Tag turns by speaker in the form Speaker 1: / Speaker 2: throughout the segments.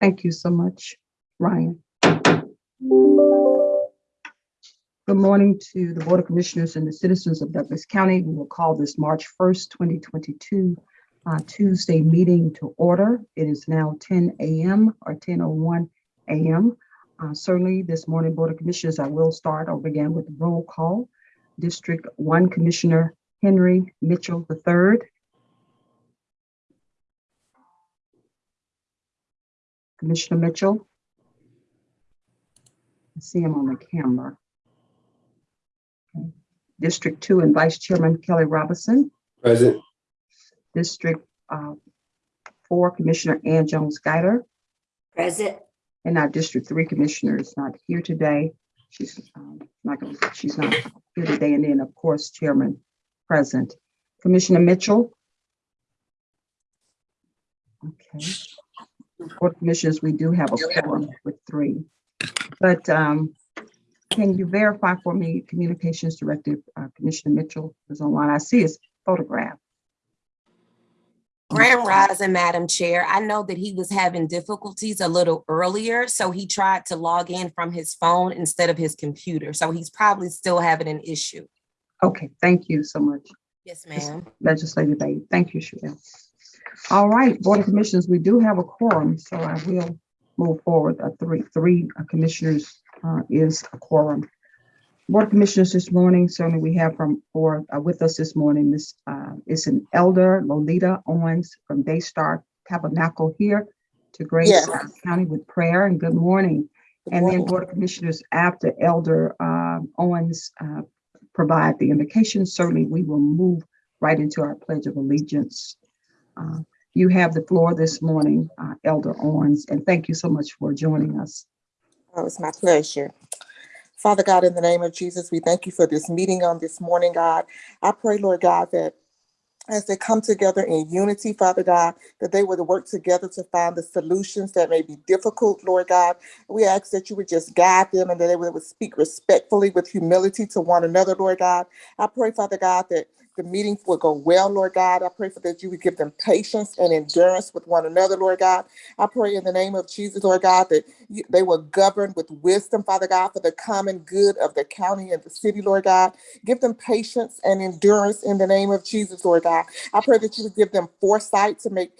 Speaker 1: Thank you so much, Ryan. Good morning to the Board of Commissioners and the citizens of Douglas County. We will call this March 1st, 2022 uh, Tuesday meeting to order. It is now 10 a.m. or 10:01 a.m. Uh, Certainly, this morning, Board of Commissioners, I will start or begin with roll call. District 1 Commissioner Henry Mitchell III. Commissioner Mitchell. I see him on the camera. Okay. District Two and Vice Chairman Kelly Robinson,
Speaker 2: Present.
Speaker 1: District uh, Four Commissioner Ann Jones Guider,
Speaker 3: Present.
Speaker 1: and our District Three Commissioner is not here today. She's um, not going, she's not here today, and then, of course, Chairman present. Commissioner Mitchell. Okay. Board of Commissioners, we do have a quorum with three. But um, can you verify for me, Communications Director uh, Commissioner Mitchell is online. I see his photograph.
Speaker 3: Grand Rising, Madam Chair. I know that he was having difficulties a little earlier, so he tried to log in from his phone instead of his computer. So he's probably still having an issue.
Speaker 1: Okay, thank you so much,
Speaker 3: Yes, ma'am.
Speaker 1: Legislative Aide. Thank you, Sherelle. All right, Board of Commissioners, we do have a quorum, so I will move forward. Uh, Three, three uh, commissioners uh, is a quorum. Board of Commissioners this morning, certainly we have from, or uh, with us this morning, Miss, uh, is an elder Lolita Owens from Daystar Tabernacle here to grace
Speaker 4: Yes.
Speaker 1: our county with prayer and good morning. And then Board of Commissioners, after Elder uh, Owens uh, provide the invocation, certainly we will move right into our Pledge of Allegiance. Uh, You have the floor this morning, uh, Elder Owens, and thank you so much for joining us.
Speaker 4: Oh, it's my pleasure. Father God, in the name of Jesus, we thank you for this meeting on this morning, God. I pray, Lord God, that as they come together in unity, Father God, that they would work together to find the solutions that may be difficult, Lord God. We ask that you would just guide them and that they would speak respectfully with humility to one another, Lord God. I pray, Father God, that the meeting will go well, Lord God. I pray for that you would give them patience and endurance with one another, Lord God. I pray in the name of Jesus, Lord God, that you, they will govern with wisdom, Father God, for the common good of the county and the city, Lord God. Give them patience and endurance in the name of Jesus, Lord God. I pray that you would give them foresight to make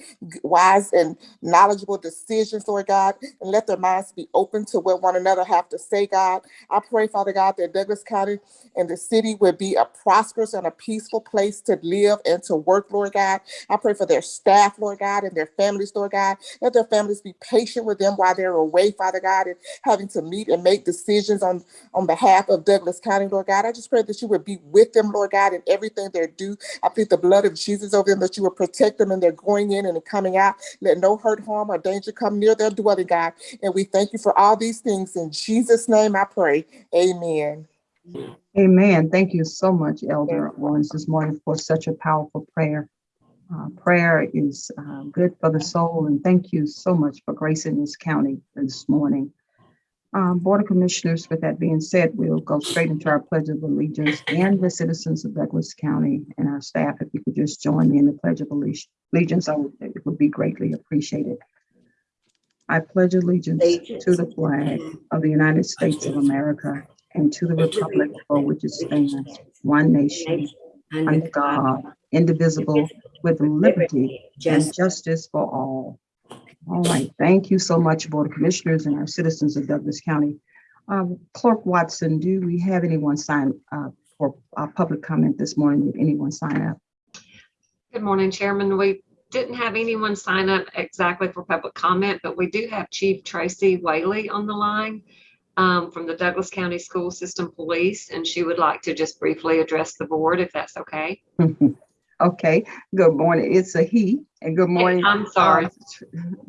Speaker 4: wise and knowledgeable decisions, Lord God, and let their minds be open to what one another have to say, God. I pray, Father God, that Douglas County and the city would be a prosperous and a peaceful place to live and to work, Lord God. I pray for their staff, Lord God, and their families, Lord God. Let their families be patient with them while they're away, Father God, and having to meet and make decisions on, on behalf of Douglas County, Lord God. I just pray that you would be with them, Lord God, in everything they do. I plead the blood of Jesus over them, that you would protect them and they're going in and coming out. Let no hurt, harm, or danger come near their dwelling, God. And we thank you for all these things. In Jesus' name I pray. Amen.
Speaker 1: Amen. Thank you so much, Elder Owens, this morning for such a powerful prayer. Uh, Prayer is uh, good for the soul, and thank you so much for gracing this county this morning. Um, Board of Commissioners, with that being said, we'll go straight into our Pledge of Allegiance and the citizens of Douglas County and our staff, if you could just join me in the Pledge of Allegiance, I would- it would be greatly appreciated. I pledge allegiance to the flag of the United States of America and to the republic for which it stands, one nation, under God, indivisible, with liberty and justice for all. All right, thank you so much, Board of Commissioners and our citizens of Douglas County. Um, Clerk Watson, do we have anyone sign uh, for uh, public comment this morning? Did anyone sign up?
Speaker 5: Good morning, Chairman. We didn't have anyone sign up exactly for public comment, but we do have Chief Tracy Whaley on the line um, from the Douglas County School System Police, and she would like to just briefly address the board, if that's okay.
Speaker 1: Okay, good morning. It's a he, and good morning.
Speaker 5: I'm sorry.
Speaker 1: uh,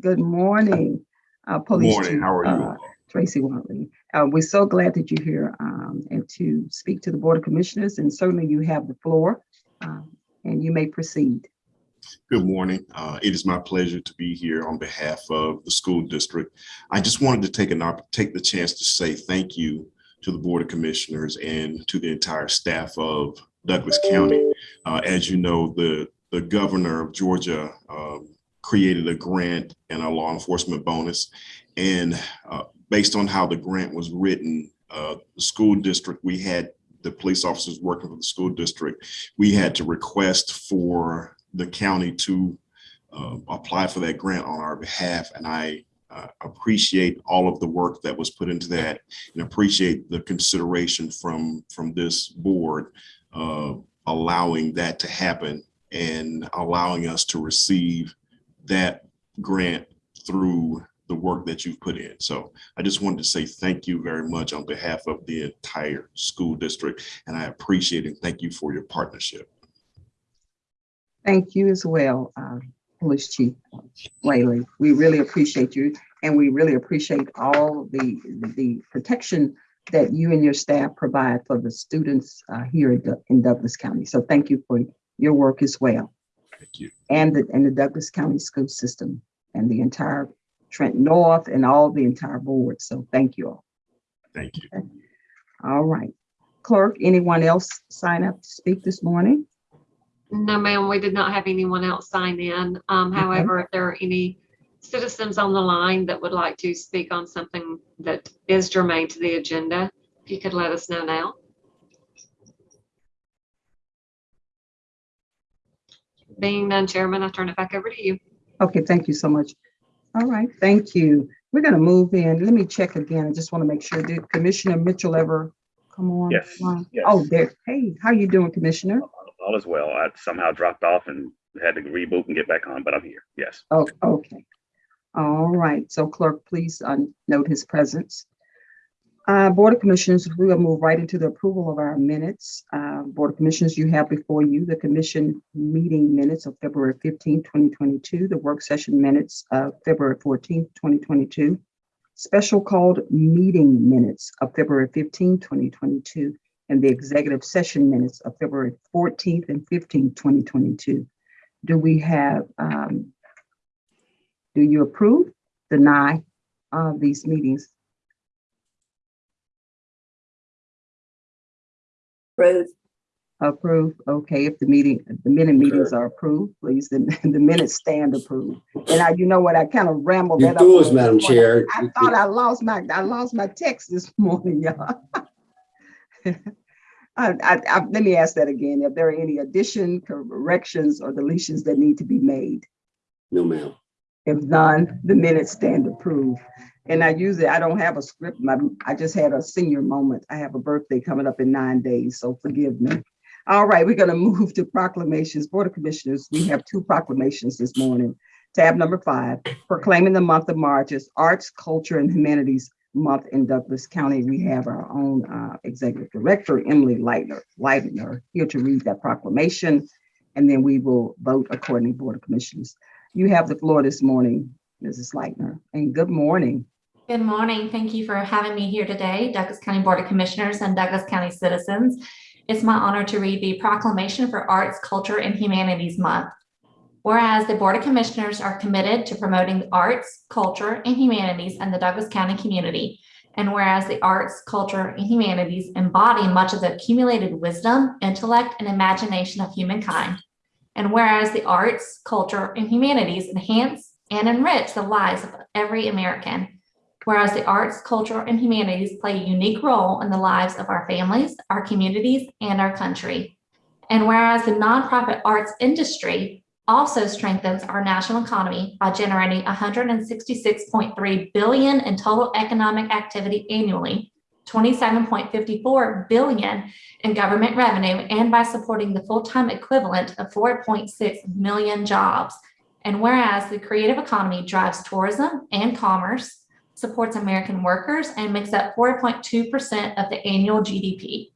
Speaker 1: Good morning. uh, Police
Speaker 2: morning.
Speaker 1: Chief,
Speaker 2: How are you?
Speaker 1: uh, Tracy Watley. Uh, We're so glad that you're here um, and to speak to the Board of Commissioners, and certainly you have the floor, um, and you may proceed.
Speaker 2: Good morning. Uh, It is my pleasure to be here on behalf of the school district. I just wanted to take an take the chance to say thank you to the Board of Commissioners and to the entire staff of Douglas County. Uh, As you know, the, the governor of Georgia um, created a grant and a law enforcement bonus. And uh, based on how the grant was written, uh, the school district, we had the police officers working for the school district, we had to request for the county to uh, apply for that grant on our behalf. And I uh, appreciate all of the work that was put into that and appreciate the consideration from, from this board uh, allowing that to happen and allowing us to receive that grant through the work that you've put in. So I just wanted to say thank you very much on behalf of the entire school district, and I appreciate and thank you for your partnership.
Speaker 1: Thank you as well, uh, Police Chief Whaley. We really appreciate you and we really appreciate all the, the protection that you and your staff provide for the students uh, here in in Douglas County. So thank you for your work as well.
Speaker 2: Thank you.
Speaker 1: And the, and the Douglas County School System and the entire Trent North and all the entire board. So thank you all.
Speaker 2: Thank you.
Speaker 1: All right. Clerk, anyone else sign up to speak this morning?
Speaker 5: No, ma'am, we did not have anyone else sign in. Um,
Speaker 1: Okay.
Speaker 5: however, if there are any citizens on the line that would like to speak on something that is germane to the agenda, if you could let us know now. Being none, Chairman, I turn it back over to you.
Speaker 1: Okay, thank you so much. All right, thank you. We're gonna move in. Let me check again. I just want to make sure. Did Commissioner Mitchell ever come on?
Speaker 6: Yes,
Speaker 1: line?
Speaker 6: yes.
Speaker 1: Oh, there. Hey, how you doing, Commissioner?
Speaker 6: All is well. I somehow dropped off and had to reboot and get back on, but I'm here. Yes.
Speaker 1: Oh, okay. All right, so clerk, please uh, note his presence. Uh, Board of Commissioners, we will move right into the approval of our minutes. Uh, Board of Commissioners, you have before you the commission meeting minutes of February 15, 2022, the work session minutes of February 14, 2022, special called meeting minutes of February 15, 2022, and the executive session minutes of February 14th and 15th, 2022. Do we have um, do you approve, deny uh, these meetings?
Speaker 7: Approve.
Speaker 1: Approve, okay, if the meeting, the minute meetings are approved, please, then the minutes stand approved. And I, you know what, I kind of rambled
Speaker 8: You
Speaker 1: that up.
Speaker 8: fools,
Speaker 1: a
Speaker 8: Madam
Speaker 1: bit.
Speaker 8: Chair.
Speaker 1: I thought I lost my, I lost my text this morning, y'all. I, I, I, let me ask that again, if there are any addition, corrections, or deletions that need to be made?
Speaker 8: No, ma'am.
Speaker 1: If none, the minutes stand approved. And I usually, I don't have a script. My, I just had a senior moment. I have a birthday coming up in nine days, so forgive me. All right, we're gonna move to proclamations. Board of Commissioners, we have two proclamations this morning. Tab number five, proclaiming the month of March as Arts, Culture, and Humanities Month in Douglas County. We have our own uh, Executive Director, Emily Leitner, Leitner, here to read that proclamation. And then we will vote according to Board of Commissioners. You have the floor this morning, Mrs. Leitner, and good morning.
Speaker 7: Good morning. Thank you for having me here today, Douglas County Board of Commissioners and Douglas County citizens. It's my honor to read the proclamation for Arts, Culture, and Humanities Month. Whereas the Board of Commissioners are committed to promoting the arts, culture, and humanities in the Douglas County community. And whereas the arts, culture, and humanities embody much of the accumulated wisdom, intellect, and imagination of humankind. And whereas the arts, culture, and humanities enhance and enrich the lives of every American. Whereas the arts, culture, and humanities play a unique role in the lives of our families, our communities, and our country. And whereas the nonprofit arts industry also strengthens our national economy by generating 166.3 billion in total economic activity annually, 27.54 billion in government revenue, and by supporting the full-time equivalent of 4.6 million jobs. And whereas the creative economy drives tourism and commerce, supports American workers, and makes up 4.2% of the annual GDP.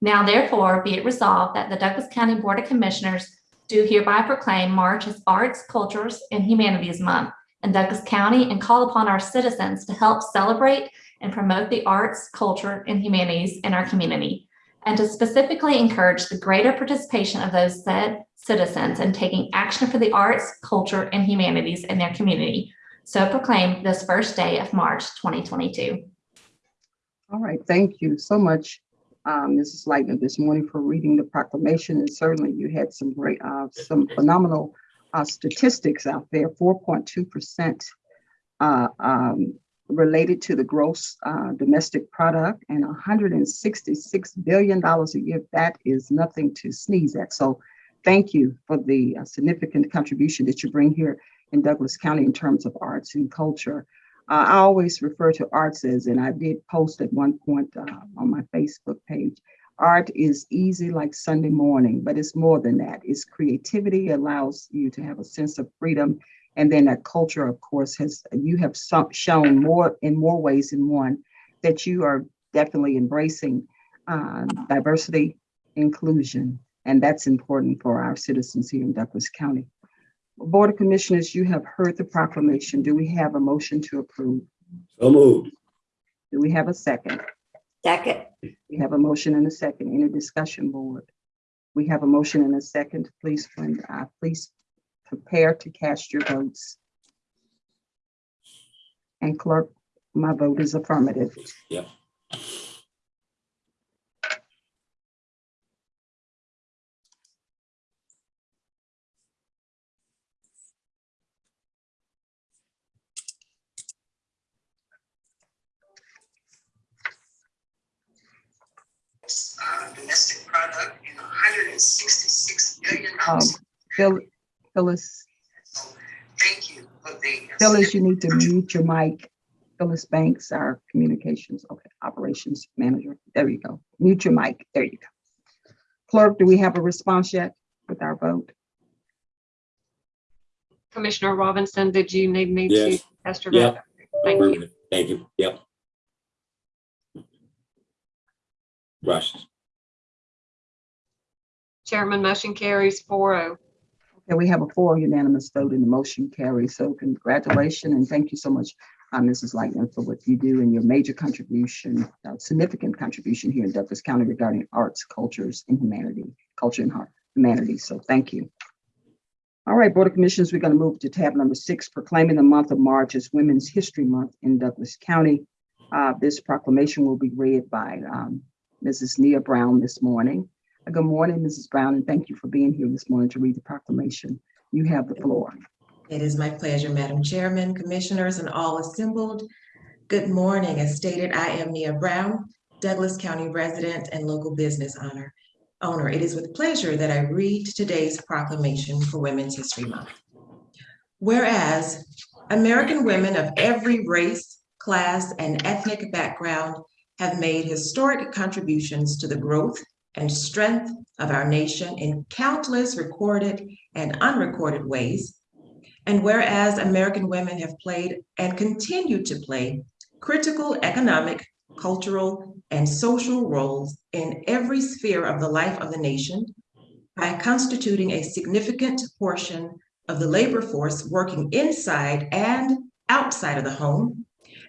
Speaker 7: Now therefore be it resolved that the Douglas County Board of Commissioners do hereby proclaim March as Arts, Cultures, and Humanities Month in Douglas County and call upon our citizens to help celebrate and promote the arts, culture, and humanities in our community, and to specifically encourage the greater participation of those said citizens in taking action for the arts, culture, and humanities in their community. So proclaimed this first day of March 2022.
Speaker 1: All right, thank you so much, uh, Mrs. Leitner this morning for reading the proclamation. And certainly you had some great, uh, some phenomenal uh, statistics out there, four point two percent uh, um, related to the gross uh, domestic product and hundred and sixty-six billion dollars a year. That is nothing to sneeze at. So thank you for the uh, significant contribution that you bring here in Douglas County in terms of arts and culture. Uh, I always refer to arts as, and I did post at one point uh, on my Facebook page, art is easy like Sunday morning, but it's more than that. It's creativity, allows you to have a sense of freedom. And then that culture, of course, has, you have shown more in more ways than one that you are definitely embracing uh, diversity, inclusion, and that's important for our citizens here in Douglas County. Board of Commissioners, you have heard the proclamation. Do we have a motion to approve?
Speaker 8: So moved.
Speaker 1: Do we have a second?
Speaker 9: Second.
Speaker 1: We have a motion and a second. Any discussion, board? We have a motion and a second. Please, friend, uh, please prepare to cast your votes. And clerk, my vote is affirmative.
Speaker 8: Yep.
Speaker 1: Um, sixty-six billion dollars. Phil, Phyllis,
Speaker 10: Thank you for the.
Speaker 1: Phyllis, you need to mute your mic. Phyllis Banks, our communications, okay, operations manager. There you go. Mute your mic. There you go. Clerk, do we have a response yet with our vote?
Speaker 5: Commissioner Robinson, did you need me to
Speaker 8: Yes.
Speaker 5: cast your vote?
Speaker 8: Yep.
Speaker 5: Thank you.
Speaker 8: Thank you. Yep. Rush.
Speaker 5: Chairman, motion carries four oh.
Speaker 1: Okay, we have a four unanimous vote and the motion carries. So congratulations and thank you so much, uh, Mrs. Lightman, for what you do and your major contribution, uh, significant contribution here in Douglas County regarding arts, cultures, and humanity, culture and heart, humanity. So thank you. All right, Board of Commissioners, we're going to move to tab number six, proclaiming the month of March as Women's History Month in Douglas County. Uh, This proclamation will be read by um, Mrs. Nia Brown this morning. Good morning, Mrs. Brown, and thank you for being here this morning to read the proclamation. You have the floor.
Speaker 10: It is my pleasure, Madam Chairman, Commissioners, and all assembled. Good morning. As stated, I am Nia Brown, Douglas County resident and local business owner. Owner, it is with pleasure that I read today's proclamation for Women's History Month. Whereas American women of every race, class, and ethnic background have made historic contributions to the growth and strength of our nation in countless recorded and unrecorded ways. And whereas American women have played and continue to play critical economic, cultural, and social roles in every sphere of the life of the nation by constituting a significant portion of the labor force working inside and outside of the home.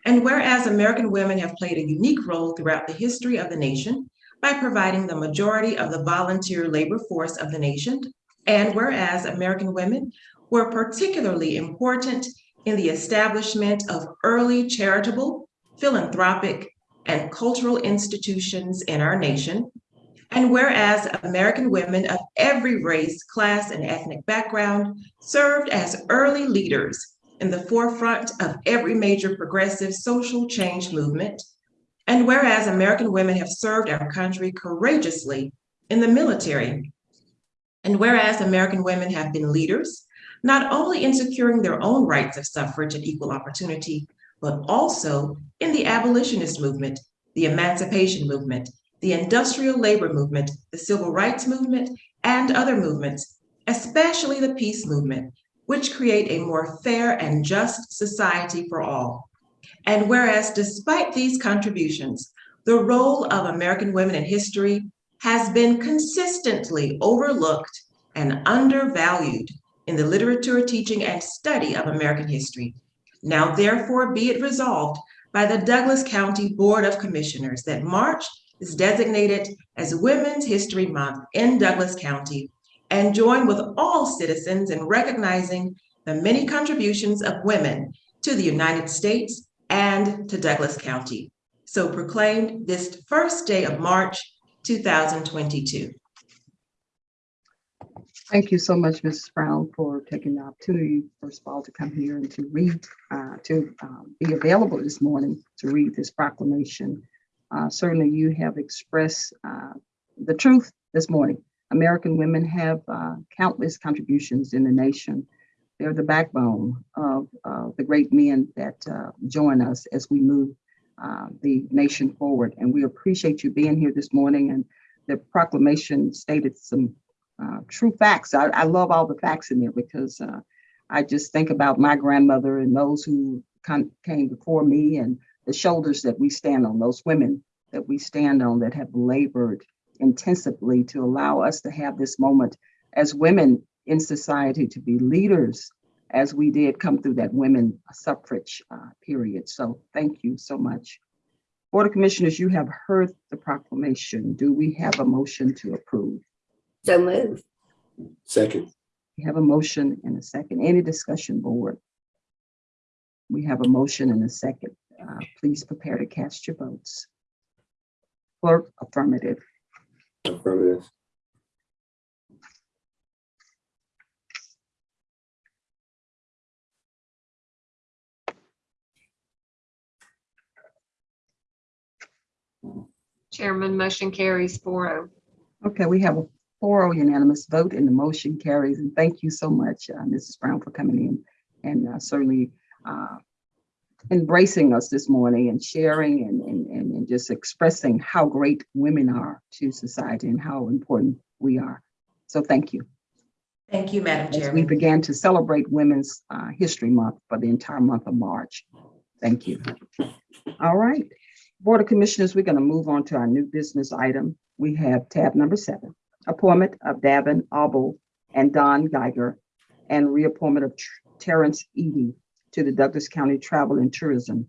Speaker 10: And whereas American women have played a unique role throughout the history of the nation by providing the majority of the volunteer labor force of the nation. And whereas American women were particularly important in the establishment of early charitable, philanthropic, and cultural institutions in our nation. And whereas American women of every race, class, and ethnic background served as early leaders in the forefront of every major progressive social change movement. And whereas American women have served our country courageously in the military. And whereas American women have been leaders, not only in securing their own rights of suffrage and equal opportunity, but also in the abolitionist movement, the emancipation movement, the industrial labor movement, the civil rights movement, and other movements, especially the peace movement, which create a more fair and just society for all. And whereas despite these contributions, the role of American women in history has been consistently overlooked and undervalued in the literature, teaching, and study of American history. Now therefore be it resolved by the Douglas County Board of Commissioners that March is designated as Women's History Month in Douglas County and join with all citizens in recognizing the many contributions of women to the United States and to Douglas County. So proclaimed this first day of March, 2022.
Speaker 1: Thank you so much, Mrs. Brown, for taking the opportunity, first of all, to come here and to read, uh, to um, be available this morning to read this proclamation. Uh, Certainly, you have expressed uh, the truth this morning. American women have uh, countless contributions in the nation. They're the backbone of uh, the great men that uh, join us as we move uh, the nation forward. And we appreciate you being here this morning. And the proclamation stated some uh, true facts. I, I love all the facts in there because uh, I just think about my grandmother and those who came before me and the shoulders that we stand on, those women that we stand on that have labored intensively to allow us to have this moment as women in society to be leaders as we did come through that women suffrage uh, period. So thank you so much. Board of Commissioners, you have heard the proclamation. Do we have a motion to approve?
Speaker 9: So move.
Speaker 8: Second.
Speaker 1: We have a motion and a second. Any discussion, board? We have a motion and a second. Uh, Please prepare to cast your votes. Clerk, affirmative.
Speaker 8: Affirmative.
Speaker 5: Chairman, motion carries four oh.
Speaker 1: Okay, we have a 4-0 unanimous vote and the motion carries. And thank you so much, uh, Mrs. Brown, for coming in and uh, certainly uh, embracing us this morning and sharing and, and, and and just expressing how great women are to society and how important we are. So thank you.
Speaker 10: Thank you, Madam
Speaker 1: As we began to celebrate Women's uh, History Month for the entire month of March. Thank you. All right. Board of Commissioners, we're going to move on to our new business item. We have tab number seven, appointment of Davin Abel and Don Geiger and reappointment of Terrence Edie to the Douglas County Travel and Tourism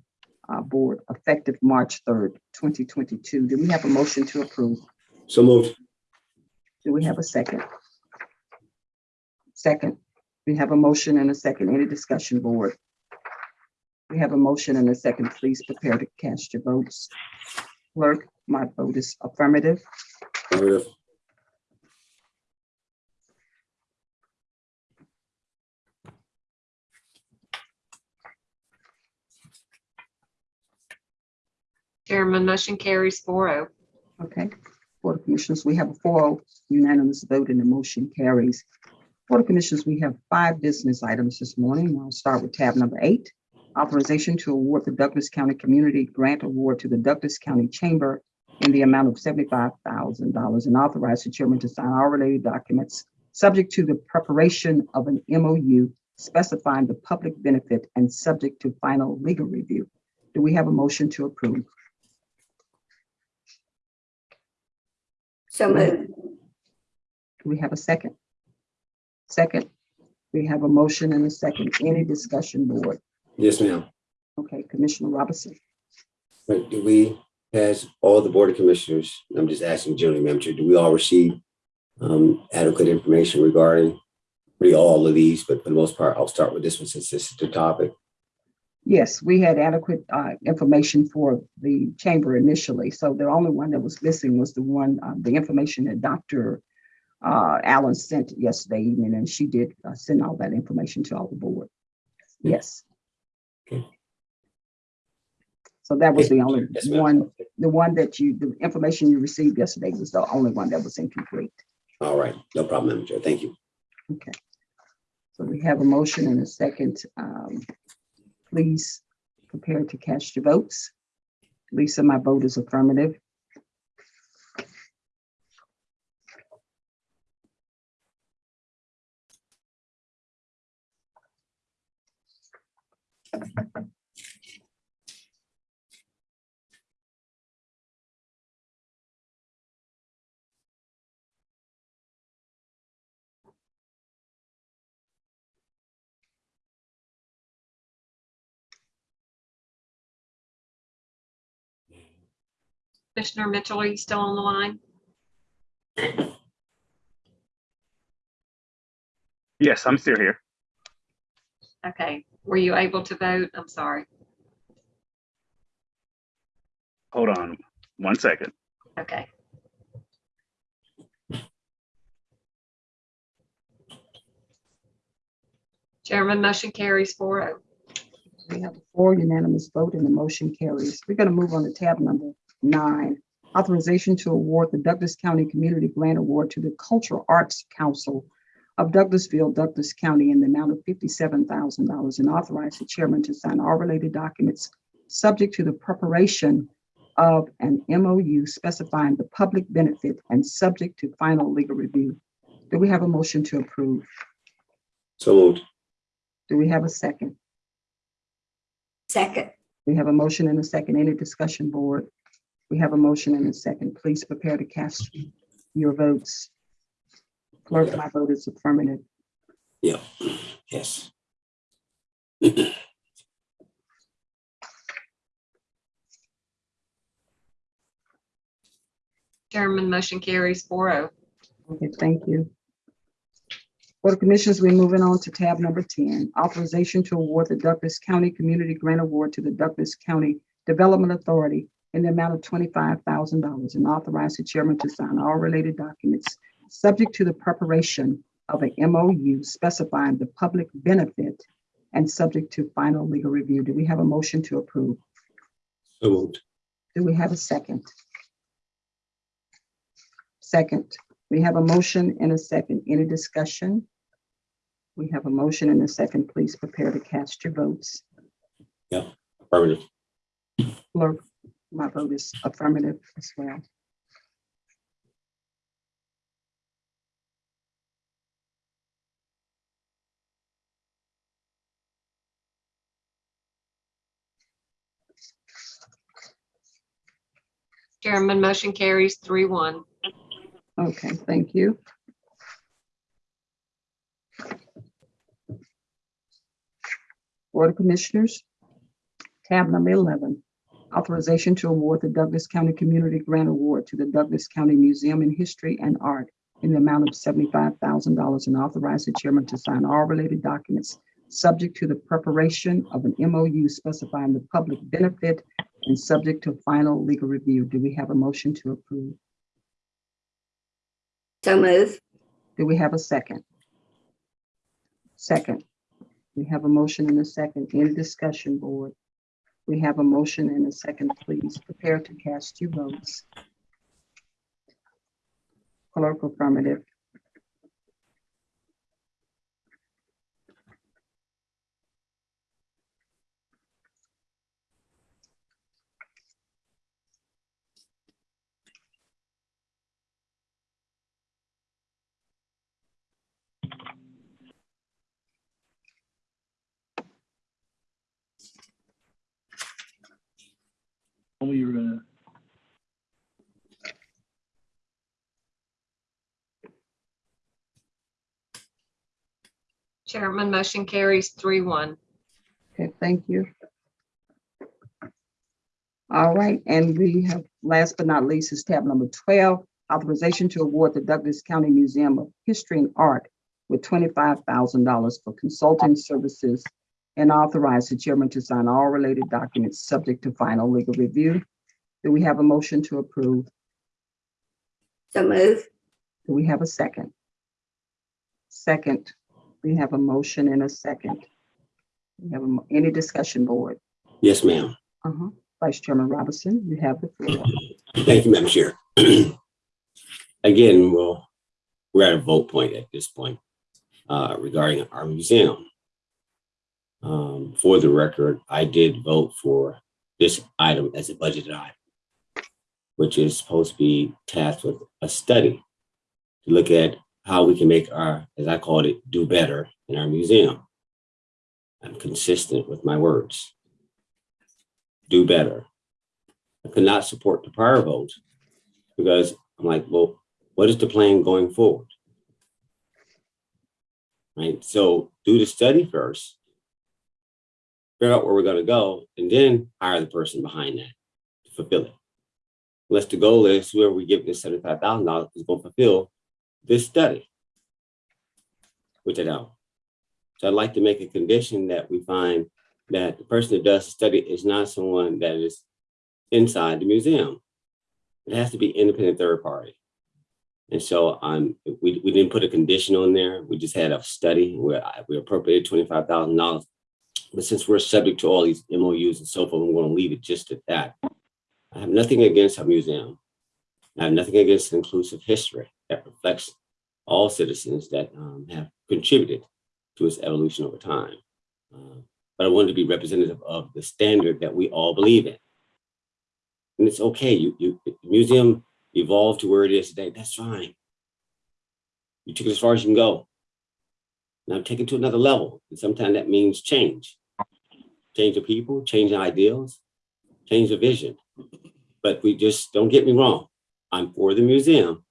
Speaker 1: uh, Board effective March 3rd, 2022. Do we have a motion to approve?
Speaker 8: So moved.
Speaker 1: Do we have a second? Second, we have a motion and a second. Any discussion, board? We have a motion and a second. Please prepare to cast your votes. Clerk, my vote is affirmative.
Speaker 8: Affirmative.
Speaker 5: Chairman, motion carries four oh.
Speaker 1: Okay. Board of Commissioners, we have a 4-0 unanimous vote and the motion carries. Board of Commissioners, we have five business items this morning. I'll start with tab number eight. Authorization to award the Douglas County Community Grant Award to the Douglas County Chamber in the amount of seventy-five thousand dollars and authorize the chairman to sign all related documents subject to the preparation of an MOU specifying the public benefit and subject to final legal review. Do we have a motion to approve?
Speaker 9: So moved.
Speaker 1: Do we have a second? Second, we have a motion and a second. Any discussion, board?
Speaker 8: Yes, ma'am.
Speaker 1: Okay, Commissioner Robinson.
Speaker 8: Do we, as all the Board of Commissioners, I'm just asking generally, Madam Chair, do we all receive um, adequate information regarding really all of these, but for the most part, I'll start with this one since this is the topic.
Speaker 1: Yes, we had adequate uh, information for the chamber initially. So the only one that was missing was the one, uh, the information that Dr. uh, Allen sent yesterday evening, and she did uh, send all that information to all the board. Yes. So that was the only
Speaker 8: Yes,
Speaker 1: one, the one that you, the information you received yesterday was the only one that was incomplete.
Speaker 8: All right, no problem, Madam Chair. Thank you.
Speaker 1: Okay. So we have a motion and a second. Um, Please prepare to cast your votes. Lisa, my vote is affirmative.
Speaker 5: Commissioner Mitchell, are you still on the line?
Speaker 6: Yes, I'm still here.
Speaker 5: Okay, were you able to vote? I'm sorry.
Speaker 6: Hold on one second.
Speaker 5: Okay. Chairman, motion carries four oh.
Speaker 1: We have a four unanimous vote and the motion carries. We're going to move on to tab number nine. Authorization to award the Douglas County Community Grant Award to the Cultural Arts Council of Douglasville, Douglas County in the amount of fifty-seven thousand dollars and authorize the chairman to sign all related documents subject to the preparation of an MOU specifying the public benefit and subject to final legal review. Do we have a motion to approve?
Speaker 8: So moved.
Speaker 1: Do we have a second?
Speaker 9: Second.
Speaker 1: We have a motion and a second. Any discussion, board? We have a motion and a second. Please prepare to cast your votes. Clerk, my vote is affirmative.
Speaker 8: Yeah, yes.
Speaker 5: Chairman, motion carries four oh.
Speaker 1: Okay, thank you. Board of Commissioners, we're moving on to tab number ten, authorization to award the Douglas County Community Grant Award to the Douglas County Development Authority in the amount of twenty-five thousand dollars and authorize the chairman to sign all related documents subject to the preparation of an MOU specifying the public benefit and subject to final legal review. Do we have a motion to approve?
Speaker 8: So moved.
Speaker 1: Do we have a second? Second, we have a motion and a second. Any discussion? We have a motion and a second. Please prepare to cast your votes.
Speaker 8: Yeah, affirmative.
Speaker 1: Clerk, my vote is affirmative as well.
Speaker 5: Chairman, motion carries three one.
Speaker 1: Okay, thank you. Board of Commissioners, tab number eleven, authorization to award the Douglas County Community Grant Award to the Douglas County Museum in History and Art in the amount of seventy-five thousand dollars and authorize the chairman to sign all related documents subject to the preparation of an MOU specifying the public benefit and subject to final legal review. Do we have a motion to approve?
Speaker 9: So move.
Speaker 1: Do we have a second? Second. We have a motion and a second. Any discussion, board? We have a motion and a second. Please prepare to cast your votes. Clerk affirmative.
Speaker 11: told me you were gonna,
Speaker 5: Chairman, motion carries three one.
Speaker 1: Okay, thank you. All right, and we have, last but not least, is tab number twelve, authorization to award the Douglas County Museum of History and Art with twenty-five thousand dollars for consulting services and authorize the chairman to sign all related documents subject to final legal review. Do we have a motion to approve?
Speaker 9: So move.
Speaker 1: Do we have a second? Second, we have a motion and a second. We have a any discussion, board?
Speaker 8: Yes, ma'am.
Speaker 1: Uh-huh. Vice Chairman Robinson, you have the floor.
Speaker 8: Thank you, Madam Chair. Again, well, we're at a vote point at this point uh, regarding our museum. Um, For the record, I did vote for this item as a budgeted item, which is supposed to be tasked with a study to look at how we can make our, as I called it, do better in our museum. I'm consistent with my words. Do better. I could not support the prior vote because I'm like, well, what is the plan going forward? Right, so do the study first. Figure out where we're gonna go and then hire the person behind that to fulfill it. Unless the goal is whoever we give this seventy-five thousand dollars is gonna fulfill this study. Which I don't. So I'd like to make a condition that we find that the person that does the study is not someone that is inside the museum. It has to be independent third party. And so um, we, we didn't put a condition on there. We just had a study where I- we appropriated twenty-five thousand dollars. But since we're subject to all these MOUs and so forth, we're going to leave it just at that. I have nothing against our museum. I have nothing against inclusive history that reflects all citizens that um, have contributed to its evolution over time. Uh, But I wanted to be representative of the standard that we all believe in. And it's okay, you, you, museum evolved to where it is today, that's fine. You took it as far as you can go. Now take it to another level, and sometimes that means change. Change of people, change of ideals, change of vision. But we just, don't get me wrong, I'm for the museum.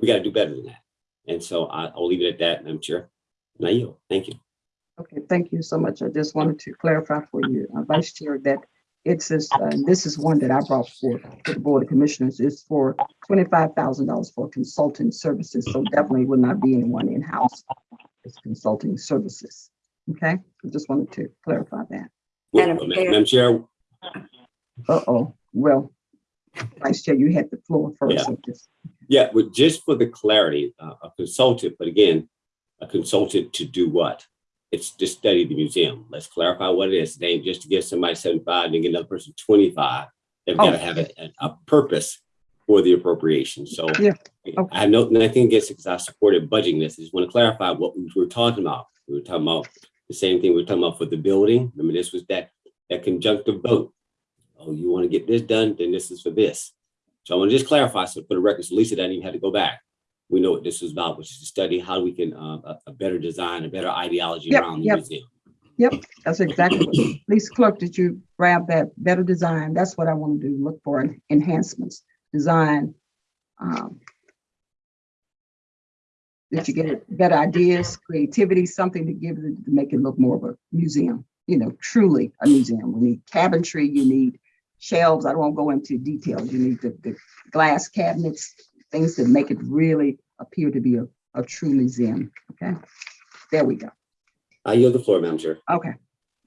Speaker 8: We gotta do better than that. And so I- I'll leave it at that, Madam Chair. Now you, thank you.
Speaker 1: Okay, thank you so much. I just wanted to clarify for you, uh, Vice Chair, that it says, uh, this is one that I brought forth to the Board of Commissioners, is for twenty-five thousand dollars for consulting services. So definitely would not be anyone in-house. It's consulting services. Okay, I just wanted to clarify that.
Speaker 9: Madam
Speaker 8: Well, Ma-
Speaker 9: Chair.
Speaker 8: Madam Chair,
Speaker 1: Uh-oh, well, Vice Chair, you had the floor first.
Speaker 8: Yeah.
Speaker 1: so just-
Speaker 8: Yeah, but just for the clarity, uh, a consultant, but again, a consultant to do what? It's to study the museum. Let's clarify what it is. It ain't just to give somebody seventy-five and get another person twenty-five. They've got to
Speaker 1: Oh.
Speaker 8: have a, a- a purpose for the appropriation. So
Speaker 1: Yeah, okay.
Speaker 8: I have no, nothing against it because I supported budgeting this. I just want to clarify what we were talking about. We were talking about the same thing we were talking about for the building. Remember, this was that, that conjunctive vote. Oh, you want to get this done, then this is for this. So I want to just clarify, so for the record, so Lisa doesn't even have to go back. We know what this is about, which is to study how we can, uh, a, a better design, a better ideology
Speaker 1: Yep,
Speaker 8: around the
Speaker 1: yep.
Speaker 8: museum.
Speaker 1: Yep, that's exactly what, Lisa Clerk, did you grab that better design? That's what I want to do, look for enhancements, design. um, That you get better ideas, creativity, something to give it, to make it look more of a museum, you know, truly a museum. We need cabinetry, you need shelves. I don't go into details. You need the, the glass cabinets, things that make it really appear to be a, a true museum, okay? There we go.
Speaker 8: I yield the floor, Madam Chair.
Speaker 1: Okay.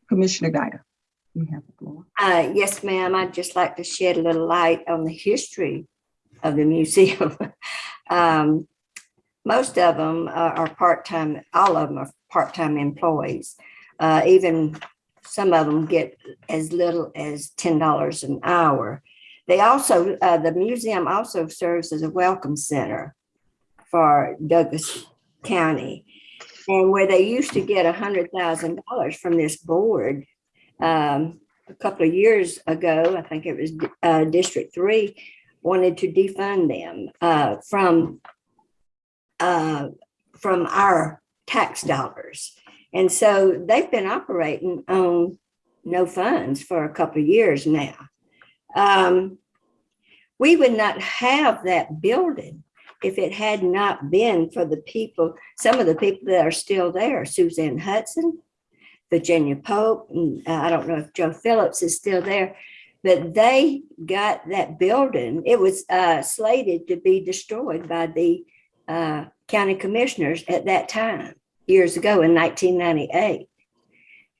Speaker 1: Commissioner Guider, you have the floor.
Speaker 9: Uh, yes, ma'am. I'd just like to shed a little light on the history of the museum. Um, most of them are, are part-time, all of them are part-time employees. Uh, even some of them get as little as ten dollars an hour. They also, uh, the museum also serves as a welcome center for Douglas County. And where they used to get a hundred thousand dollars from this board, um, a couple of years ago, I think it was uh, District Three, wanted to defund them uh, from uh, from our tax dollars. And so they've been operating on no funds for a couple of years now. Um, we would not have that building if it had not been for the people, some of the people that are still there, Suzanne Hudson, Virginia Pope, and uh, I don't know if Joe Phillips is still there, but they got that building. It was uh, slated to be destroyed by the uh, county commissioners at that time, years ago in 1998.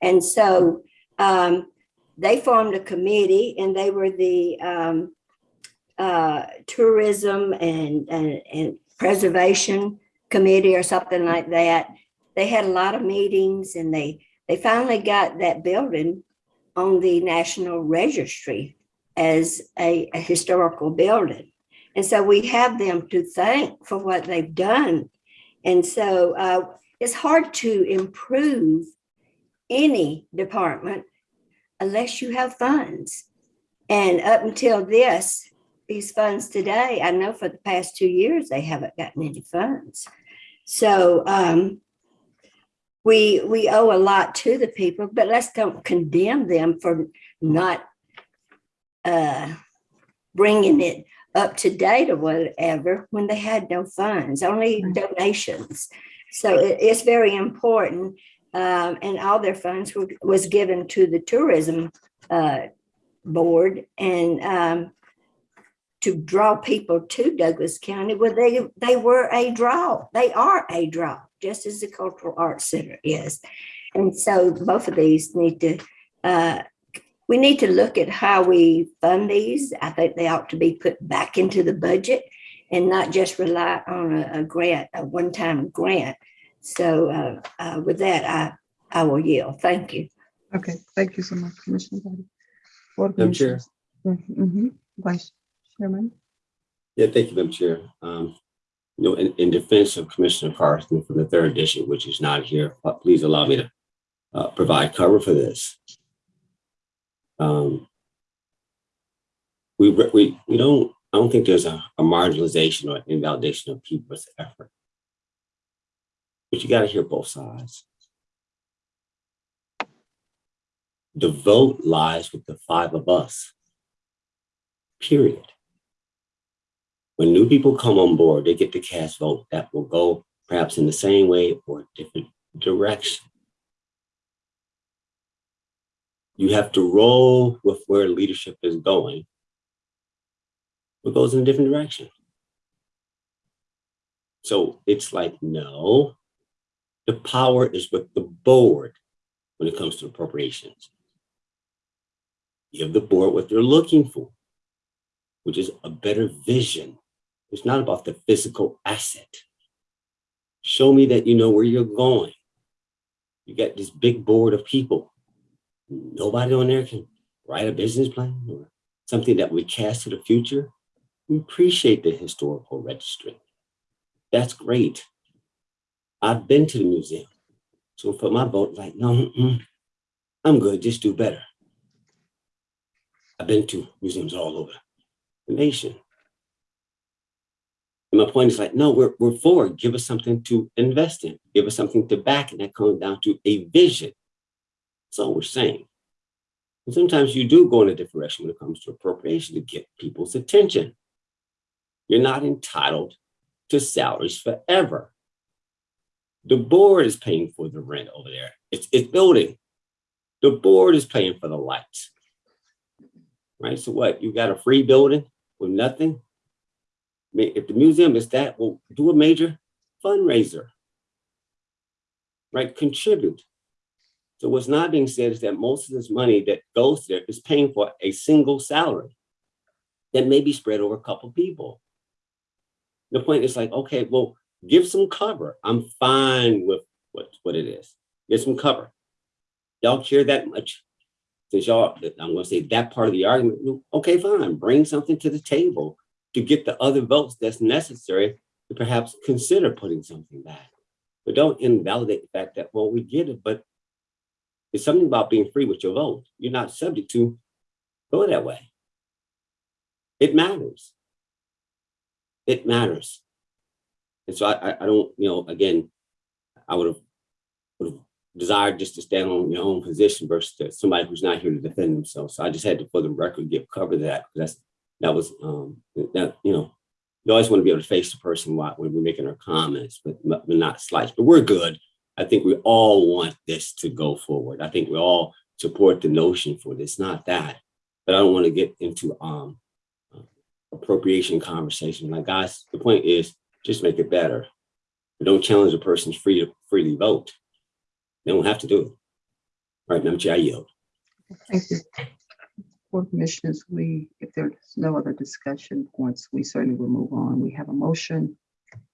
Speaker 9: And so um, they formed a committee and they were the um, uh, tourism and, and, and preservation committee or something like that. They had a lot of meetings and they, they finally got that building on the National Registry as a, a historical building. And so we have them to thank for what they've done. And so uh, it's hard to improve any department unless you have funds. And up until this, these funds today, I know for the past two years, they haven't gotten any funds. So um, we, we owe a lot to the people, but let's don't condemn them for not uh, bringing it up to date or whatever when they had no funds, only donations. So it- it's very important. Um, and all their funds were, was given to the tourism uh, board and um, to draw people to Douglas County. Well, they they were a draw. They are a draw, just as the Cultural Arts Center is. And so both of these need to uh, we need to look at how we fund these. I think they ought to be put back into the budget and not just rely on a, a grant, a one-time grant. So uh, uh, with that, I, I will yield. Thank you.
Speaker 1: Okay, thank you so much, Commissioner Gotti. Board of
Speaker 8: Madam Chair.
Speaker 1: Commissioners. Mhm. Vice Chairman.
Speaker 8: Yeah, thank you, Madam Chair. Um, you know, in, in defense of Commissioner Carthan from the third district, which is not here, uh, please allow me to uh, provide cover for this. Um, we, re- we, we don't, I don't think there's a, a marginalization or invalidation of people's effort. But you gotta hear both sides. The vote lies with the five of us. Period when new people come on board, they get to cast vote that will go perhaps in the same way or different direction. You have to roll with where leadership is going. Goes in a different direction. So it's like, no, the power is with the board when it comes to appropriations. Give the board what they're looking for, which is a better vision it's not about the physical asset. Show me that you know where you're going. You got this big board of people. Nobody on there can write a business plan or something that we cast to the future. We appreciate the historical registry. That's great. I've been to the museum. So for my vote, like, no, mm-mm, I'm good, just do better. I've been to museums all over the nation. And my point is like, no, we're, we're for, give us something to invest in, give us something to back, and that comes down to a vision. That's all we're saying. And sometimes you do go in a different direction when it comes to appropriation to get people's attention. You're not entitled to salaries forever. The board is paying for the rent over there. It's, it's building. The board is paying for the lights. Right, so what, you got a free building with nothing? I mean, if the museum is that, well, do a major fundraiser, right? Contribute. So what's not being said is that most of this money that goes there is paying for a single salary that may be spread over a couple people. The point is like, okay, well, give some cover. I'm fine with what, what it is. Give some cover. Y'all care that much. Since y'all, I'm gonna say that part of the argument, okay, fine, bring something to the table to get the other votes that's necessary to perhaps consider putting something back. But don't invalidate the fact that, well, we get it, but it's something about being free with your vote. You're not subject to go that way. It matters. It matters. And so I, I, don't, you know, again, I would have, would have desired just to stand on your own position versus somebody who's not here to defend themselves. So I just had to, for the record, give cover to that. That's that was um that you know you always want to be able to face the person while when we're making our comments but, but not slice but we're good i think we all want this to go forward i think we all support the notion for this not that but i don't want to get into um appropriation conversation like guys the point is just make it better but don't challenge a person's free to freely vote they don't have to do it all right madam chair i yield
Speaker 1: Thank you. Board Commissioners, we, if there's no other discussion points, we certainly will move on. We have a motion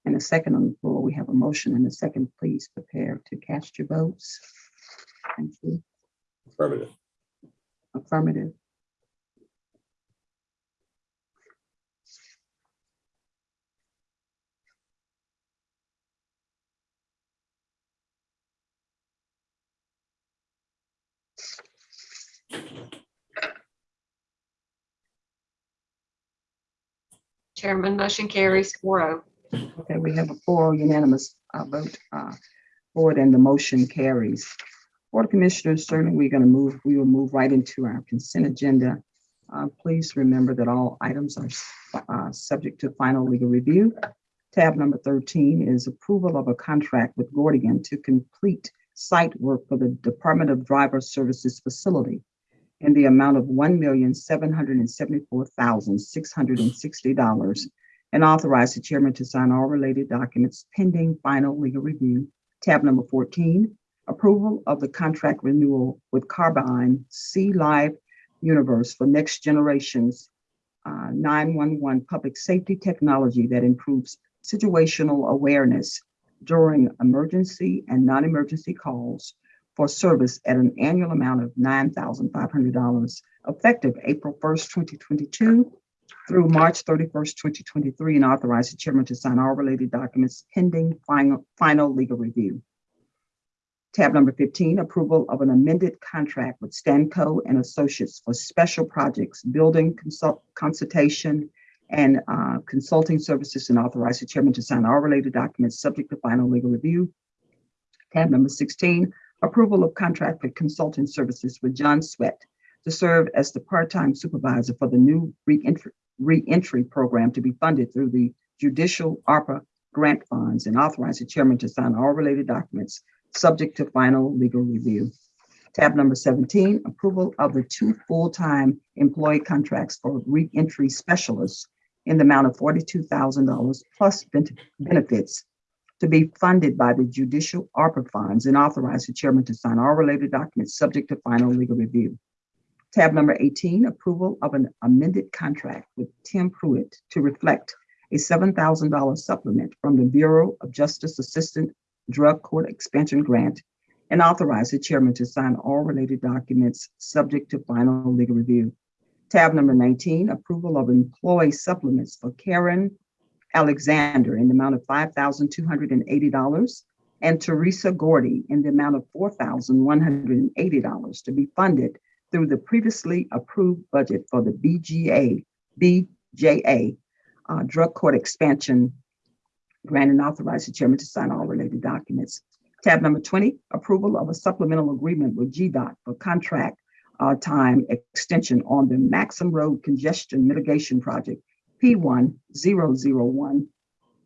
Speaker 1: and a second on the floor. We have a motion and a second. Please prepare to cast your votes. Thank you.
Speaker 8: affirmative
Speaker 1: Affirmative.
Speaker 5: Chairman, motion carries four oh.
Speaker 1: Okay, we have a four unanimous uh, vote uh, for it and the motion carries. Board of Commissioners, certainly we're going to move, we will move right into our consent agenda. Uh, Please remember that all items are uh, subject to final legal review. Tab number 13 is approval of a contract with Gordian to complete site work for the Department of Driver Services facility in the amount of one million, seven hundred and seventy-four thousand, six hundred and sixty dollars and authorize the chairman to sign all related documents pending final legal review. Tab number 14, approval of the contract renewal with Carbyne C Live Universe for Next Generations uh, 911 public safety technology that improves situational awareness during emergency and non-emergency calls for service at an annual amount of $9,500 effective April 1st, 2022 through March 31st, 2023, and authorize the chairman to sign all related documents pending final, final legal review. Tab number 15, approval of an amended contract with Stanco and Associates for special projects, building consult, consultation, and uh, consulting services, and authorize the chairman to sign all related documents subject to final legal review. Tab number 16, approval of contract for consulting services with John Sweat to serve as the part-time supervisor for the new reentry, reentry program to be funded through the judicial ARPA grant funds and authorize the chairman to sign all related documents subject to final legal review. Tab number 17, approval of the two full-time employee contracts for reentry specialists in the amount of $42,000 plus benefits to be funded by the judicial ARPA funds and authorize the chairman to sign all related documents subject to final legal review. Tab number 18, approval of an amended contract with Tim Pruitt to reflect a $7,000 supplement from the Bureau of Justice Assistant Drug Court Expansion Grant and authorize the chairman to sign all related documents subject to final legal review. Tab number 19, approval of employee supplements for Karen Alexander in the amount of $5,280 and Teresa Gordy in the amount of $4,180 to be funded through the previously approved budget for the BGA, BJA, uh, Drug Court Expansion Grant and authorize the chairman to sign all related documents. Tab number 20, approval of a supplemental agreement with GDOT for contract uh, time extension on the Maxham Road Congestion Mitigation Project, P1 001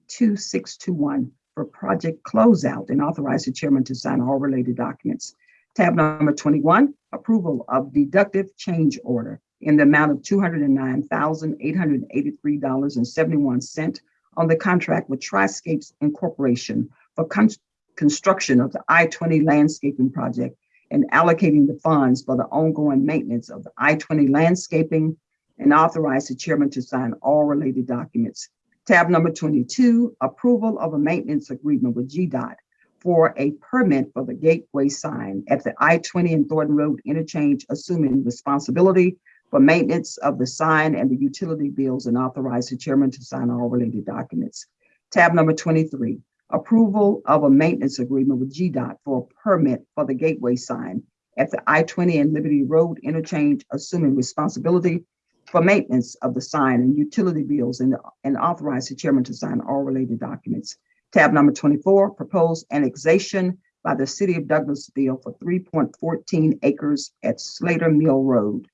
Speaker 1: 2621 for project closeout and authorize the chairman to sign all related documents. Tab number 21, approval of deductive change order in the amount of $209,883.71 on the contract with Triscapes Incorporation for con- construction of the I-20 landscaping project and allocating the funds for the ongoing maintenance of the I-20 landscaping and authorize the chairman to sign all related documents. Tab number 22, approval of a maintenance agreement with GDOT for a permit for the gateway sign at the I-20 and Thornton Road interchange, assuming responsibility for maintenance of the sign and the utility bills and authorize the chairman to sign all related documents. Tab number 23, approval of a maintenance agreement with GDOT for a permit for the gateway sign at the I-20 and Liberty Road interchange, assuming responsibility for maintenance of the sign and utility bills and, and authorize the chairman to sign all related documents. Tab number 24, proposed annexation by the city of Douglasville for 3.14 acres at Slater Mill Road.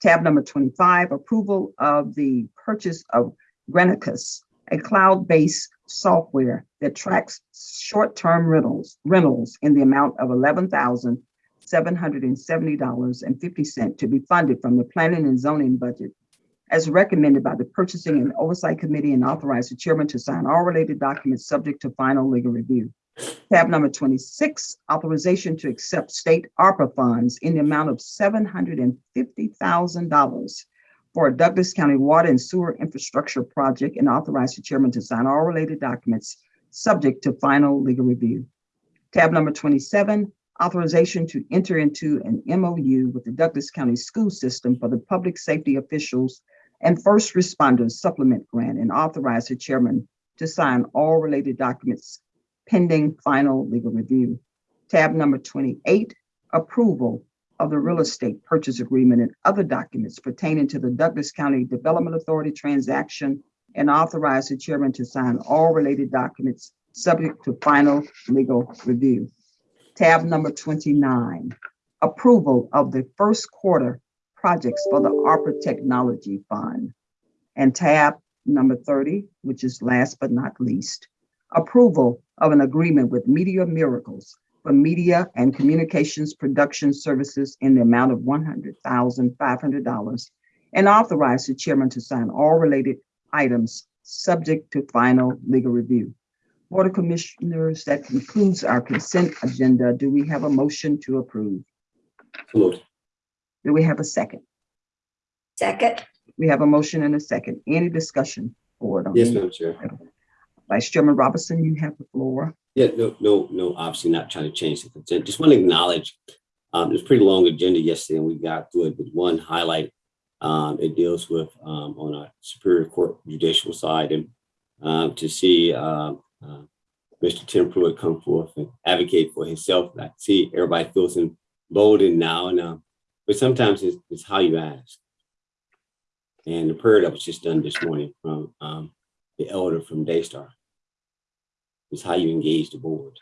Speaker 1: Tab number 25, approval of the purchase of Granicus, a cloud-based software that tracks short-term rentals, rentals in the amount of $11,770.50 to be funded from the planning and zoning budget as recommended by the Purchasing and Oversight Committee and authorize the chairman to sign all related documents subject to final legal review. Tab number 26, authorization to accept state ARPA funds in the amount of $750,000 for a Douglas County Water and Sewer Infrastructure Project and authorize the chairman to sign all related documents subject to final legal review. Tab number 27, authorization to enter into an MOU with the Douglas County School System for the public safety officials and first responders supplement grant and authorize the chairman to sign all related documents pending final legal review. Tab number 28, approval of the real estate purchase agreement and other documents pertaining to the Douglas County Development Authority transaction and authorize the chairman to sign all related documents subject to final legal review. Tab number 29, approval of the first quarter projects for the ARPA Technology Fund. And tab number 30, which is last but not least, approval of an agreement with Media Miracles for media and communications production services in the amount of $100,500 and authorize the chairman to sign all related items subject to final legal review. Board of Commissioners, that concludes our consent agenda. Do we have a motion to approve?
Speaker 8: So moved.
Speaker 1: Do we have a second?
Speaker 9: Second,
Speaker 1: We have a motion and a second. Any discussion? Board on
Speaker 8: Yes,
Speaker 1: any-
Speaker 8: Madam Chair.
Speaker 1: Vice Chairman Robinson, you have the floor.
Speaker 8: Yeah, no, no, no, obviously not trying to change the consent. Just want to acknowledge, um, there's a pretty long agenda yesterday and we got through it with one highlight. Um, it deals with, um, on our Superior Court judicial side and, um, to see, um, uh, Mr. Tim Pruitt come forth and advocate for himself. I see everybody feels emboldened now and, uh, but sometimes it's, it's how you ask. And the prayer that was just done this morning from, um, the elder from Daystar is how you engage the board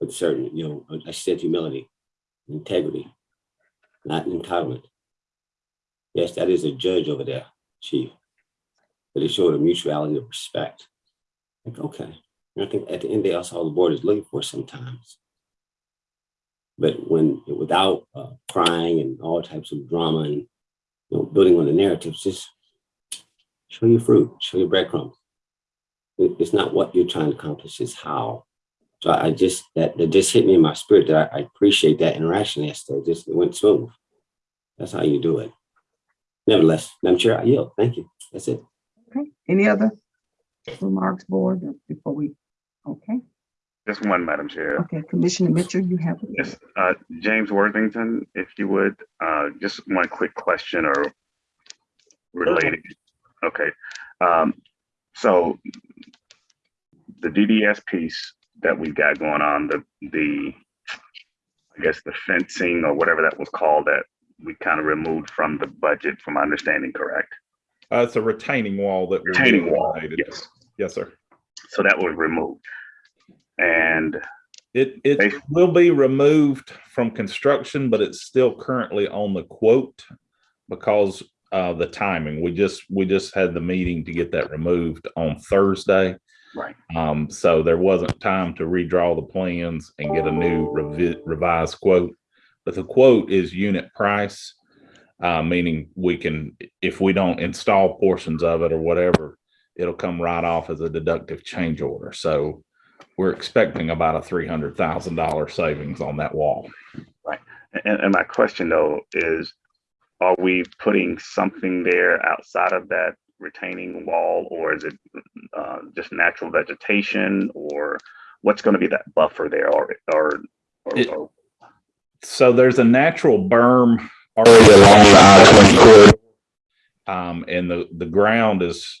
Speaker 8: with certain, you know, I said humility, integrity, not entitlement. Yes, that is a judge over there, chief. But it showed a mutuality of respect. Like, okay, and I think at the end of the day, that's all the board is looking for sometimes. But when, without uh, crying and all types of drama and, you know, building on the narratives, just show your fruit, show your breadcrumbs it- it's not what you're trying to accomplish, it's how. So I just, that, that just hit me in my spirit that I, I appreciate that interaction yesterday, just it went smooth. That's how you do it. Nevertheless, Madam Chair, I yield. Thank you. That's it.
Speaker 1: Okay, any other remarks, board, before we, okay,
Speaker 6: Just one, Madam Chair.
Speaker 1: okay, Commissioner Mitchell, you have.
Speaker 6: Yes, uh, James Worthington, if you would, uh, just one quick question or related. Okay, um, so the DDS piece that we've got going on, the, the, I guess the fencing or whatever that was called that we kind of removed from the budget, from my understanding, correct?
Speaker 11: Uh, it's a retaining wall that. we're
Speaker 6: Retaining wall, yes.
Speaker 11: Yes, sir.
Speaker 6: So that was removed. And
Speaker 11: It, it will be removed from construction, but it's still currently on the quote because uh, the timing. We just, we just had the meeting to get that removed on Thursday.
Speaker 6: Right.
Speaker 11: Um, so there wasn't time to redraw the plans and get a new revi- revised quote. But the quote is unit price, uh, meaning we can, if we don't install portions of it or whatever, it'll come right off as a deductive change order. So we're expecting about a three hundred thousand dollar savings on that wall.
Speaker 6: And, and my question though is, are we putting something there outside of that retaining wall or is it uh, just natural vegetation or what's going to be that buffer there or, or, or,
Speaker 11: It-
Speaker 6: or-
Speaker 11: So there's a natural berm already along the I-20 corridor. Um, and the, the ground is,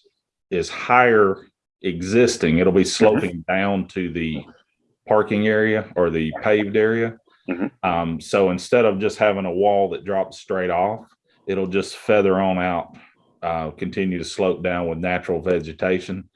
Speaker 11: is higher existing. It'll be sloping down to the parking area or the paved area.
Speaker 6: Mhm.
Speaker 11: Um, so instead of just having a wall that drops straight off, it'll just feather on out, uh, continue to slope down with natural vegetation.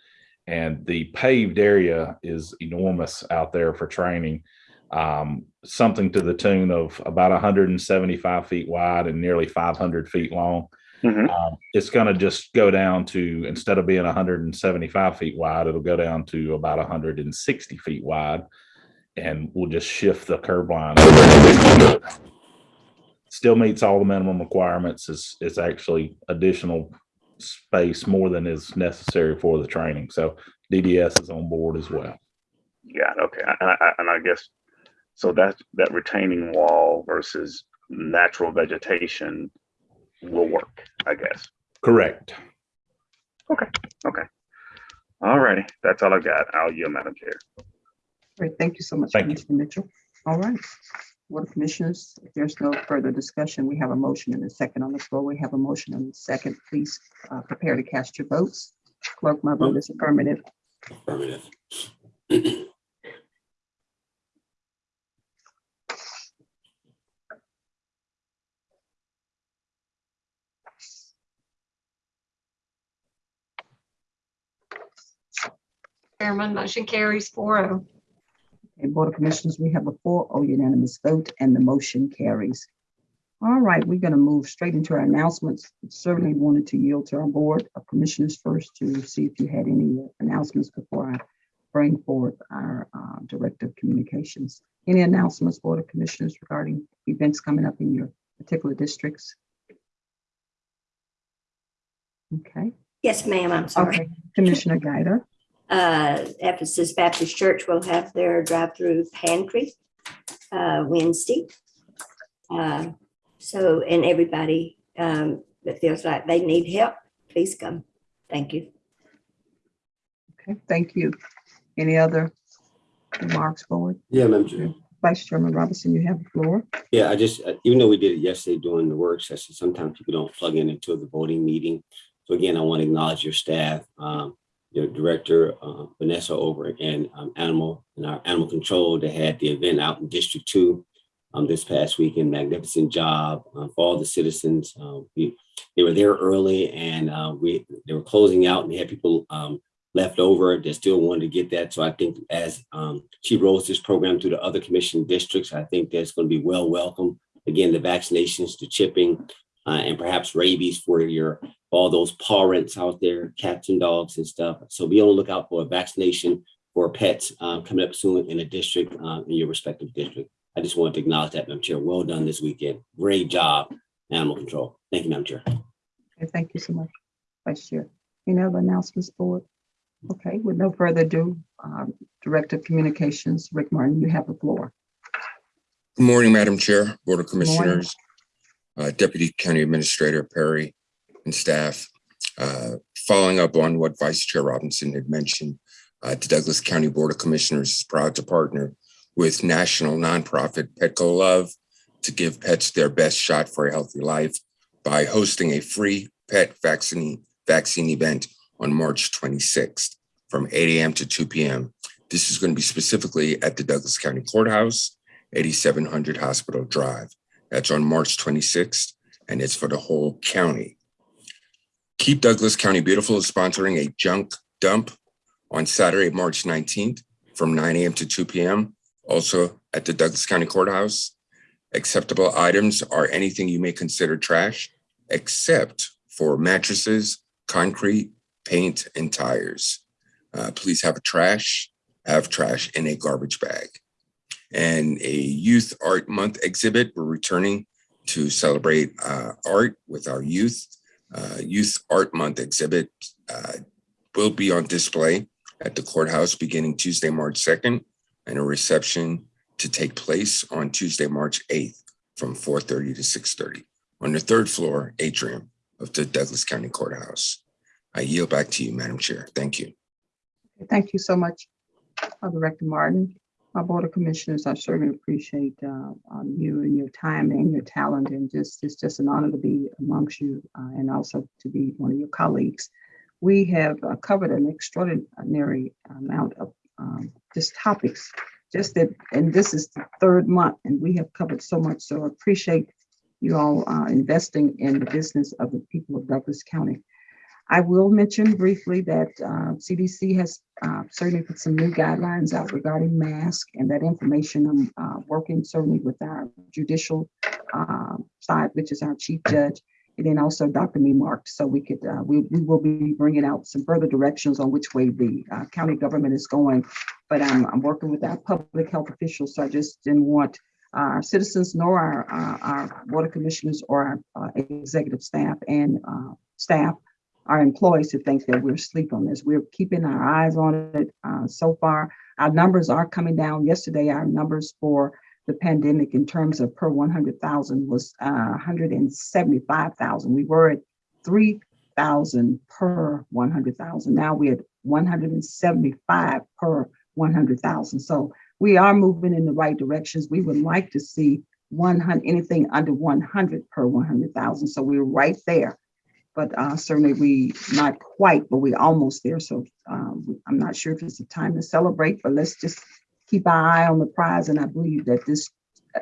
Speaker 11: And the paved area is enormous out there for training. Um, something to the tune of about hundred and seventy-five feet wide and nearly five hundred feet long.
Speaker 6: Mhm.
Speaker 11: Um, it's gonna just go down to, instead of being hundred and seventy-five feet wide, it'll go down to about hundred and sixty feet wide. And we'll just shift the curb line. Still meets all the minimum requirements. It's, it's actually additional space more than is necessary for the training. So DDS is on board as well.
Speaker 6: yeah, okay. And I, and I guess, so that, that retaining wall versus natural vegetation will work, I guess.
Speaker 11: Correct. Okay, okay.
Speaker 6: All righty, that's all I've got. I'll yield, Madam Chair.
Speaker 1: Great, thank you so much,
Speaker 11: Thank you.
Speaker 1: Commissioner Mitchell. All right. Board of Commissioners, if there's no further discussion, we have a motion and a second on the floor. We have a motion and a second. Please uh, prepare to cast your votes. Clerk, my vote is affirmative.
Speaker 8: Affirmative.
Speaker 5: Chairman, motion carries four oh.
Speaker 1: Okay, Board of Commissioners, we have a 4-0 unanimous vote and the motion carries. All right, we're going to move straight into our announcements. Certainly wanted to yield to our Board of Commissioners first to see if you had any announcements before I bring forth our uh, Director of Communications. Any announcements, Board of Commissioners, regarding events coming up in your particular districts? Okay,
Speaker 9: Yes, ma'am, I'm sorry.
Speaker 1: okay, Commissioner Guider.
Speaker 9: Uh, Ephesus Baptist Church will have their drive-through pantry uh, Wednesday. Uh, So, and everybody um, that feels like they need help, please come. Thank you.
Speaker 1: Okay, thank you. Any other remarks, board?
Speaker 8: Yeah, Madam Chair.
Speaker 1: Vice Chairman Robinson, you have the floor.
Speaker 8: Yeah, I just, uh, even though we did it yesterday during the work session, sometimes people don't plug in until the voting meeting. So again, I want to acknowledge your staff, um, director, uh, Vanessa over in um, Animal, and our Animal Control, they had the event out in District Two um, this past weekend, magnificent job uh, for all the citizens. Uh, we, they were there early and uh, we, they were closing out and had people um, left over that still wanted to get that. So I think as um, she rolls this program through the other commission districts, I think that's going to be well welcome. Again, the vaccinations, the chipping, uh, and perhaps rabies for your all those parents out there, cats and dogs and stuff. So be on the lookout for a vaccination for pets uh, coming up soon in a district, uh, in your respective district. I just wanted to acknowledge that, Madam Chair. Well done this weekend. Great job, Animal Control. Thank you, Madam Chair.
Speaker 1: Okay, thank you so much, Vice Chair. Any other announcements, board? Okay, with no further ado, um, Director of Communications, Rick Martin, you have the floor.
Speaker 12: Good morning, Madam Chair, Board of. Commissioners, uh, Deputy County Administrator Perry and staff. Uh, Following up on what Vice Chair Robinson had mentioned, uh, the Douglas County Board of Commissioners is proud to partner with national nonprofit Petco Love to give pets their best shot for a healthy life by hosting a free pet vaccine vaccine event on March 26th from 8 a.m. to 2 p.m. This is going to be specifically at the Douglas County Courthouse 8700 Hospital Drive. That's on March 26th, and it's for the whole county. Keep Douglas County Beautiful is sponsoring a junk dump on Saturday, March 19th from 9 a.m. to 2 p.m. Also at the Douglas County Courthouse. Acceptable items are anything you may consider trash, except for mattresses, concrete, paint, and tires. Uh, please have a trash, have trash in a garbage bag and a Youth Art Month exhibit. We're returning to celebrate uh, art with our youth. Uh, youth Art Month exhibit uh, will be on display at the courthouse beginning Tuesday, March 2nd, and a reception to take place on Tuesday, March 8th from 4:30 to 6:30 on the third floor atrium of the Douglas County Courthouse. I yield back to you, Madam Chair. Thank you.
Speaker 1: Thank you so much, Director Martin. Our Board of Commissioners, I certainly appreciate uh, um, you and your time and your talent, and just, it's just an honor to be amongst you uh, and also to be one of your colleagues. We have uh, covered an extraordinary amount of um, just topics, just that, and this is the third month, and we have covered so much, so I appreciate you all uh, investing in the business of the people of Douglas County. I will mention briefly that uh, CDC has uh, certainly put some new guidelines out regarding masks and that information. I'm uh, working certainly with our judicial uh, side, which is our chief judge, and then also Dr. Memark. So we could, uh, we, we will be bringing out some further directions on which way the uh, county government is going. But I'm, I'm working with our public health officials, so I just didn't want our citizens nor our, uh, our board of commissioners or our executive staff and staff our employees to think that we're asleep on this. We're keeping our eyes on it. Uh, so far, our numbers are coming down. Yesterday, our numbers for the pandemic in terms of per 100,000 was uh, 175,000. We were at 3,000 per 100,000. Now we're at 175 per 100,000. So we are moving in the right directions. We would like to see 100, anything under 100 per 100,000. So we're right there but uh, certainly we not quite, but we're almost there. So um, I'm not sure if it's a time to celebrate, but let's just keep our eye on the prize. And I believe that this,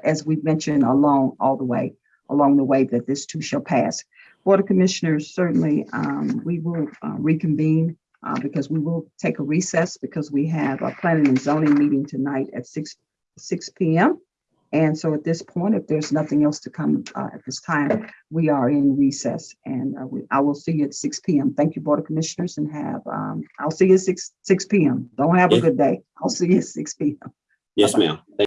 Speaker 1: as we've mentioned along all the way, along the way, that this too shall pass. Board of Commissioners, certainly um, we will uh, reconvene uh, because we will take a recess because we have a planning and zoning meeting tonight at 6, 6 p.m. And so at this point, if there's nothing else to come uh, at this time, we are in recess and uh, we, I will see you at 6 p.m. Thank you, Board of Commissioners, and have, um, I'll see you at 6, 6 p.m. Don't have a good day. I'll see you at 6 p.m.
Speaker 8: Yes, ma'am. Thank